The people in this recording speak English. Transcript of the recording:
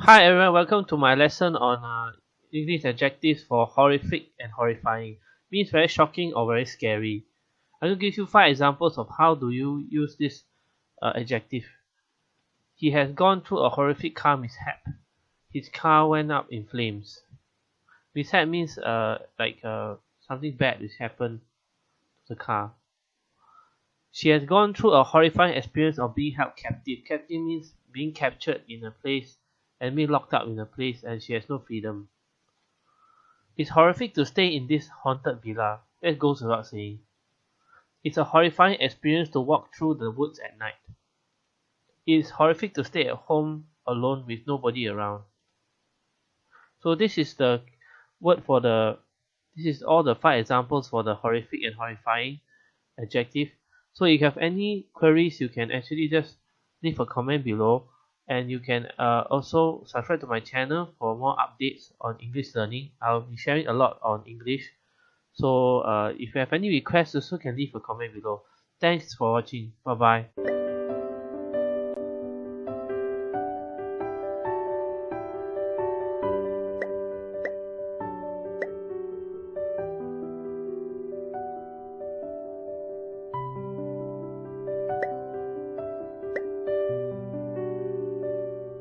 Hi everyone, welcome to my lesson on uh, English adjectives for horrific and horrifying. Means very shocking or very scary. I will give you five examples of how do you use this uh, adjective. He has gone through a horrific car mishap. His car went up in flames. Mishap means uh, like uh, something bad which happened to the car. She has gone through a horrifying experience of being held captive. Captive means being captured in a place and being locked up in a place and she has no freedom. It's horrific to stay in this haunted villa. That goes without saying. It's a horrifying experience to walk through the woods at night. It is horrific to stay at home alone with nobody around. So this is the word for the this is all the five examples for the horrific and horrifying adjective. So if you have any queries you can actually just leave a comment below and you can uh, also subscribe to my channel for more updates on English learning. I'll be sharing a lot on English. So uh, if you have any requests also can leave a comment below. Thanks for watching. Bye bye.